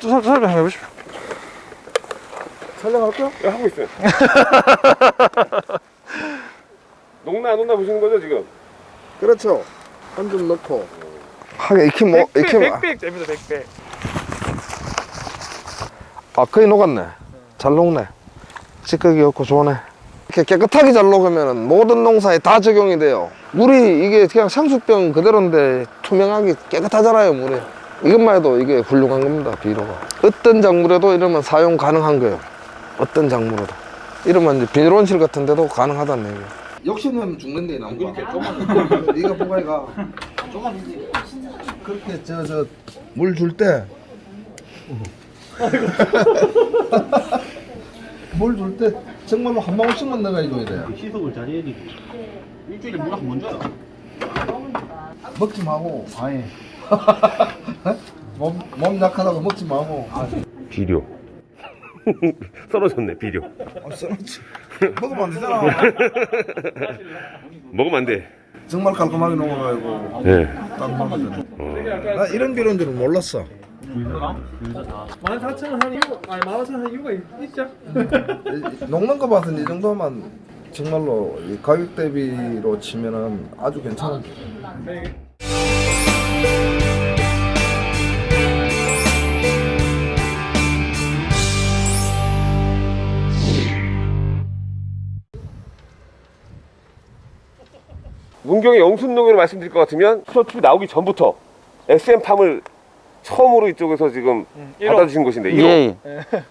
또 설- 설명 해보십시오. 촬영할까요? 예, 하고 있어요. 녹나 안 녹나 보시는 거죠 지금? 그렇죠. 한 점 넣고. 하게 익히 뭐 익히 뭐- 백백 됩니다, 백백. 아 거의 녹았네 잘 녹네 찌꺼기 없고 좋네 이렇게 깨끗하게 잘 녹으면 모든 농사에 다 적용이 돼요. 물이 이게 그냥 상수병 그대로인데 투명하게 깨끗하잖아요 물이. 이것만 해도 이게 훌륭한 겁니다 비료가. 어떤 작물에도 이러면 사용 가능한 거예요. 어떤 작물에도. 이러면 이제 비닐온실 같은 데도 가능하다는 얘기예요. 욕심내면 죽는데 나무가. 네가 보가이가 그렇게 저 저 물 줄 때 물 줄 때 정말로 한 방울씩만 넣어야 줘야 돼. 시속을 잘 해야 되지. 일주일에 물한 번 줘요. 먹지 마고 아예 몸, 몸 약하다고 먹지 마고 비료. 썰어졌네 비료. 아, 썰었지. 먹으면 안 되잖아 먹으면 안 돼. 정말 깔끔하게 녹아가지고 예. 딱 먹으면 돼. 나 이런 비료인 줄은 몰랐어 14,000원 한 이유, 아니 15,000원 한 이유가 있, 있죠? 이- 녹는 거 봐서는 이 정도만 정말로 이 가격 대비로 치면은 아주 괜찮은 문경의 영순농으로 말씀드릴 것 같으면 프로튜브 나오기 전부터 SM팜을 처음으로 이쪽에서 지금 일호. 받아주신 곳인데 1호. 예,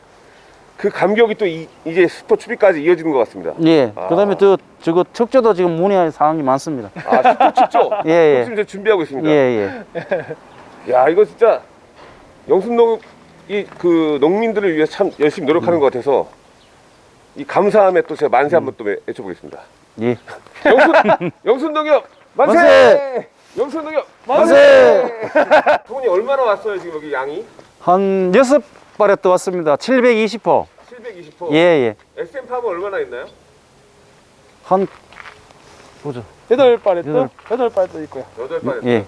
그 감격이 또 이, 이제 슈퍼추비까지 이어지는 것 같습니다. 예. 아. 그다음에 또 저거 척조도 지금 문의할 사항이 많습니다. 아 슈퍼축조 예, 예. 지금 준비하고 있습니다. 예, 예. 야 이거 진짜 영순농 이 그 농민들을 위해서 참 열심히 노력하는 것 같아서 이 감사함에 또 제가 만세 한번 또 외쳐보겠습니다. 예. 영순 영순농협 만세! 만세! 영순농협 만세! 돈이 얼마나 왔어요 지금 여기 양이? 한 여섯 발에 떠왔습니다. 720호. 720호. 예, 예. SM 팜은 얼마나 있나요? 한 보죠. 여덟 발에 또, 여덟. 여덟 발도 있고요. 여덟 발. 예.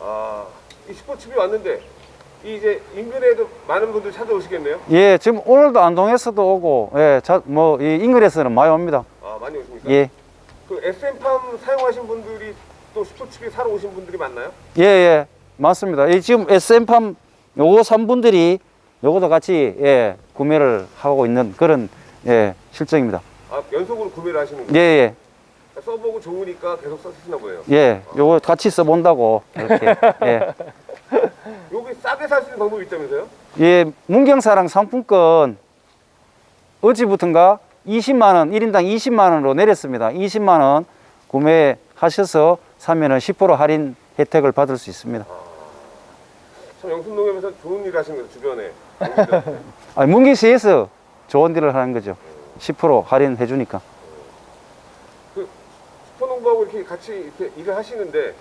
아, 이 슈퍼춥이 왔는데 이 이제 인근에도 많은 분들 찾아오시겠네요. 예, 지금 오늘도 안동에서도 오고, 예, 자, 뭐, 이 인근에서는 많이 옵니다. 아, 많이 오십니까? 예. 그 SM 팜 사용하신 분들이 또 슈퍼춥이 사러 오신 분들이 많나요? 예, 예. 맞습니다. 이 지금 SM팜 요거 산 분들이 요거도 같이, 예, 구매를 하고 있는 그런, 예, 실정입니다. 아, 연속으로 구매를 하시는 예, 거예요? 예. 써보고 좋으니까 계속 쓰시나 보네요. 예, 요거 같이 써본다고, 이렇게, 예. 여기 싸게 살 수 있는 방법이 있다면서요? 예, 문경사랑 상품권 어제부터인가 20만 원, 1인당 20만 원으로 내렸습니다. 20만 원 구매 하셔서 사면은 10% 할인 혜택을 받을 수 있습니다. 참 영순농협에서 좋은 일 하시는 거죠, 주변에. 농민들한테. 아, 문경시에서 좋은 일을 하는 거죠. 10% 할인해 주니까. 그 슈퍼농부하고 이렇게 같이 이렇게 일을 하시는데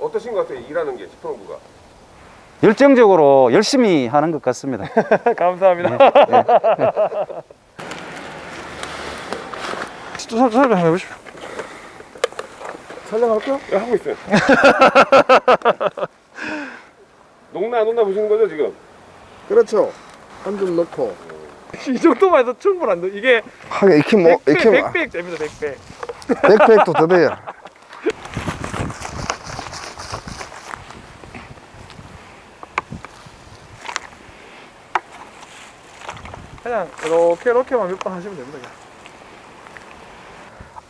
어떠신 것 같아요? 일하는 게 슈퍼농부가. 열정적으로 열심히 하는 것 같습니다. 감사합니다. 또 설- 설명 해보십시오. 촬영할까요? 예, 하고 있어요. 녹나 안 녹나 보시는 거죠, 지금? 그렇죠. 한점 넣고. 이 정도만 해도 충분한 데 이게 하게 익히 뭐 익히 뭐- 백백 됩니다, 백백. 백팩도 더 돼요 그냥 이렇게 이렇게만 몇 번 하시면 됩니다. 그냥.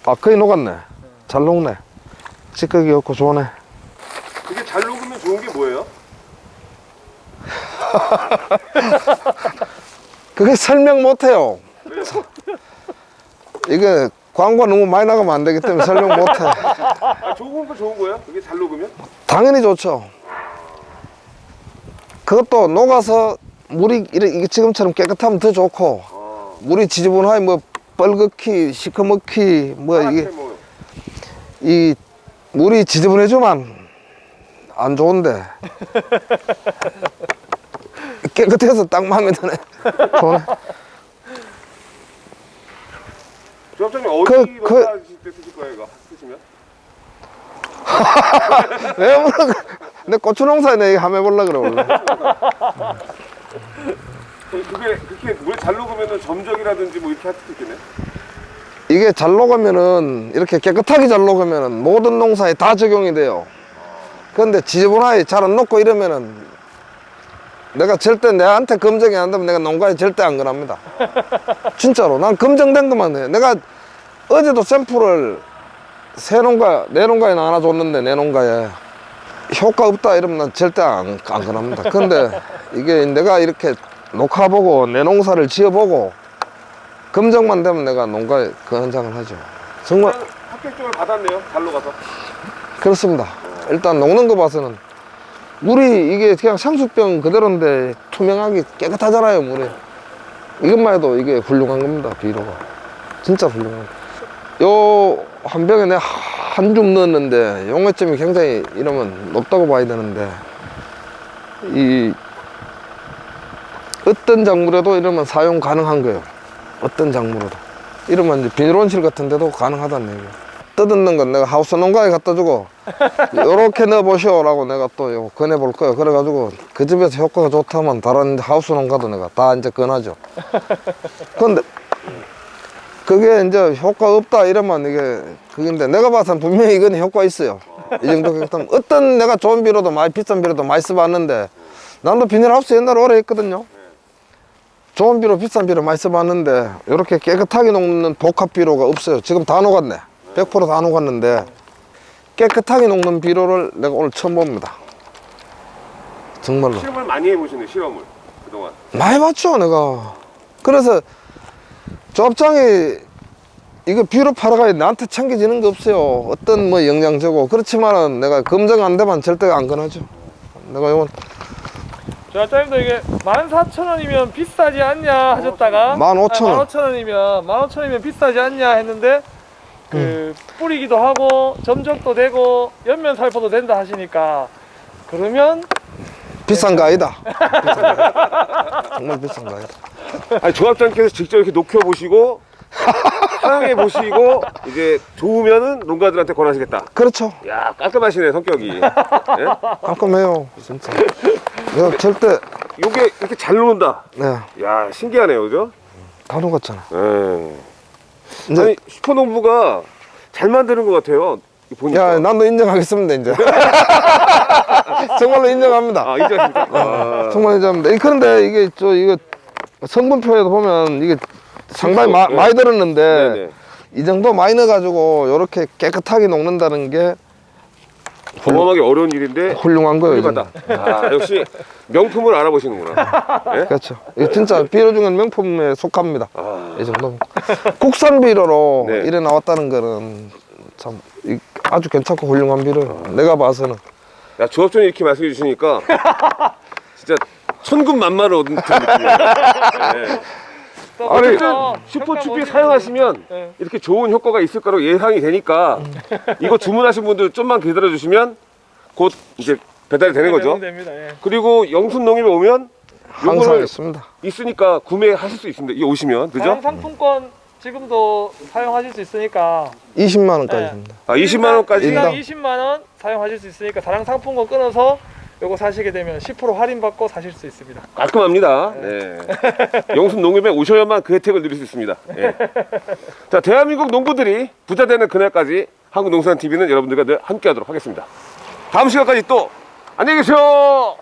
아 거의 녹았네 잘 녹네 찌꺼기 없고 좋네 그게 잘 녹으면 좋은 게 뭐예요? 그게 설명 못해요 이게 광고 너무 많이 나가면 안 되기 때문에 설명 못해 아, 좋은 거 좋은 거예요? 그게 잘 녹으면? 당연히 좋죠 그것도 녹아서 물이 이게 지금처럼 깨끗하면 더 좋고 아, 물이 지저분하게 뭐 뻘겋기 시커멓기 뭐 이게 뭐. 이 물이 지저분해지면 안 좋은데 깨끗해서 딱 마음에 드네 좋네 조합장님 어디 그- 그- 쓰실 거예요, 이거? 쓰시면? 왜 물어? 내 고추 농사에 내 이거 한번 해볼라 그래 원래. 그게 그렇게 물에 잘 녹으면은 점적이라든지 뭐 이렇게 할 수도 있겠네. 이게 잘 녹으면은 이렇게 깨끗하게 잘 녹으면은 모든 농사에 다 적용이 돼요. 그런데 지저분하게 잘 안 녹고 이러면은 내가 절대 내한테 검증이 안 되면 내가 농가에 절대 안 권합니다. 진짜로 난 검증된 것만 해. 내가 어제도 샘플을 새 농가 내 농가에 하나 줬는데 내 농가에 효과 없다 이러면 난 절대 안, 안 권합니다. 근데 이게 내가 이렇게 녹화보고 내 농사를 지어보고 검증만 되면 내가 농가에 그 현장을 하죠. 정말 합격증을 받았네요. 잘 녹아서. 그렇습니다. 일단 녹는 거 봐서는 물이 이게 그냥 상수병 그대로인데 투명하게 깨끗하잖아요 물이. 이것만 해도 이게 훌륭한 겁니다 비료가. 진짜 훌륭한. 요한 병에 내가 한 줌 넣었는데 용해점이 굉장히 이러면 높다고 봐야 되는데 이 어떤 작물에도 이러면 사용 가능한 거예요. 어떤 작물에도. 이러면 이제 비닐온실 같은 데도 가능하다는 얘기예요. 뜯는 건 내가 하우스 농가에 갖다 주고 요렇게 넣어보시오 라고 내가 또요 권해볼 거예요. 그래가지고 그 집에서 효과가 좋다면 다른 하우스 농가도 내가 다 이제 권하죠. 근데 그게 이제 효과 없다 이러면 이게 그건데 내가 봐서는 분명히 이건 효과 있어요. 이 정도 깨끗하면 어떤 내가 좋은 비료도 많이 비싼 비료도 많이 써봤는데 나도 비닐하우스 옛날에 오래 했거든요. 좋은 비료 비싼 비료 많이 써봤는데 이렇게 깨끗하게 녹는 복합 비료가 없어요. 지금 다 녹았네. 100%다 녹았는데 깨끗하게 녹는 비료를 내가 오늘 처음 봅니다. 정말로. 실험을 많이 해보시네 실험을. 그동안. 많이 봤죠 내가. 그래서 조합장이 이거 비료 팔아가야 나한테 챙겨지는 게 없어요. 어떤 뭐 영양제고. 그렇지만은 내가 검증 안 되면 절대 안 권하죠 내가 이건 조합장님도 이게 14,000원이면 비싸지 않냐 하셨다가 15,000원. 15,000원이면 15,000원이면 비싸지 않냐 했는데 그 음. 뿌리기도 하고 점적도 되고 연면 살포도 된다 하시니까 그러면 비싼 거 아니다 비싼 거 아니다. 정말 비싼 거 아니다 아니 조합장께서 직접 이렇게 녹여 보시고 사용해 보시고 이제 좋으면은 농가들한테 권하시겠다. 그렇죠 야 깔끔하시네 성격이. 예? 깔끔해요 진짜 내가 절대 요게 이렇게 잘 녹는다. 네다 야 신기하네요, 그죠? 녹았잖아 예. 이제 아니 슈퍼농부가 잘 만드는 것 같아요. 보니까. 야 나도 인정하겠습니다 이제 정말로 인정합니다 아 인정하십니까? 아, 정말 인정합니다 이- 그런데 이게 저 이거 성분표에도 보면 이게 상당히 마, 네. 많이 들었는데 네네. 이 정도 많이 넣어가지고 이렇게 깨끗하게 녹는다는 게 경험하기 어려운 일인데 훌륭한 거예요. 아 역시 명품을 알아보시는구나. 예? 그렇죠 진짜 비료 중에 명품에 속합니다 아, 이 정도 국산 비료로 네. 이래 나왔다는 거는 참 이- 아주 괜찮고 훌륭한 비료예요 내가 봐서는 야 조합장이 이렇게 말씀해 주시니까 진짜 천군만마를 얻은 느낌이에요. 예. 또 아니 슈퍼추피 사용하시면 네. 이렇게 좋은 효과가 있을 거라고 예상이 되니까 이거 주문하신 분들 좀만 기다려 주시면 곧 이제 배달이 되는 거죠. 됩니다. 예. 그리고 영순 농협에 오면 항상 있습니다 있으니까 구매하실 수 있습니다. 이 오시면 그죠? 상품권 지금도 사용하실 수 있으니까 20만 원까지 네. 줍니다 아 20만 원까지 인당 인당. 20만 원 사용하실 수 있으니까 다른 상품권 끊어서 요거 사시게 되면 10% 할인 받고 사실 수 있습니다. 깔끔합니다. 네. 영순 농협에 오셔야만 그 혜택을 누릴 수 있습니다. 예. 자, 대한민국 농부들이 부자 되는 그날까지 한국농산 TV는 여러분들과 늘 함께 하도록 하겠습니다. 다음 시간까지 또 안녕히 계세요.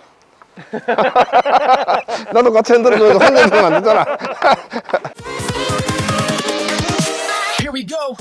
나도 같이 흔들어줘야 혼자 있으면 안 되잖아 Here we go.